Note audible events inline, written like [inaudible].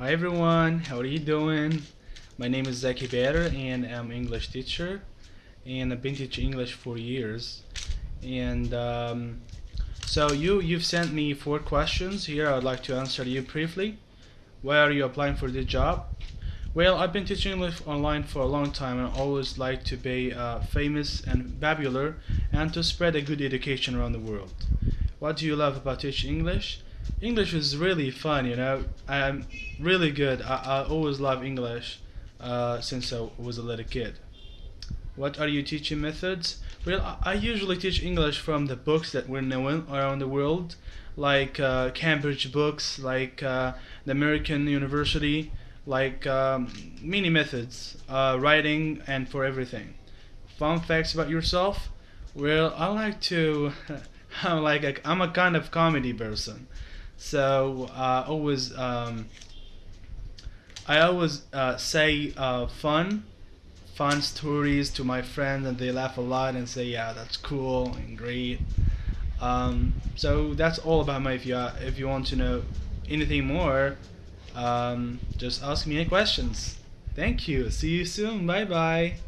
Hi everyone, how are you doing? My name is Zaki Bader and I'm English teacher and I've been teaching English for years. And um, so you you've sent me four questions here. I'd like to answer you briefly. Why are you applying for this job? Well I've been teaching English online for a long time and I always like to be uh, famous and popular and to spread a good education around the world. What do you love about teaching English English is really fun you know I'm really good I, I always love English uh, since I was a little kid what are your teaching methods? Well, I usually teach English from the books that we're known around the world, like uh, Cambridge books, like uh, the American University, like um, many methods, uh, writing and for everything. Fun facts about yourself? Well, I like to, [laughs] I'm like a, I'm a kind of comedy person, so uh, always um, I always uh, say uh, fun fun stories to my friends and they laugh a lot and say yeah that's cool and great. Um, so that's all about me if you if you want to know anything more um, just ask me any questions. Thank you. See you soon. Bye bye